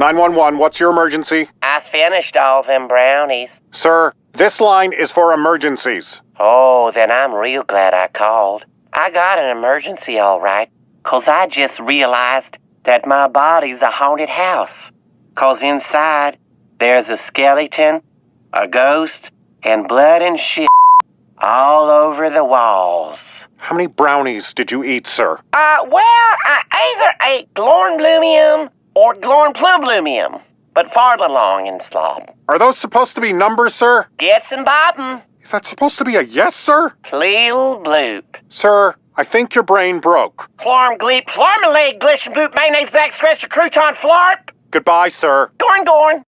911, what's your emergency? I finished all them brownies. Sir, this line is for emergencies. Oh, then I'm real glad I called. I got an emergency all right, 'cause I just realized that my body's a haunted house. 'Cause inside, there's a skeleton, a ghost, and blood and shit all over the walls. How many brownies did you eat, sir? Uh, well, I either ate Glornblumium or glorn Glornplublumium, but farther along in slob. Are those supposed to be numbers, sir? Get and bobbin'. Is that supposed to be a yes, sir? Pleel bloop. Sir, I think your brain broke. Florm gleep, flormalade, glishn boop, mayonnaise, back scratch, crouton, flarp. Goodbye, sir. Gorn gorn.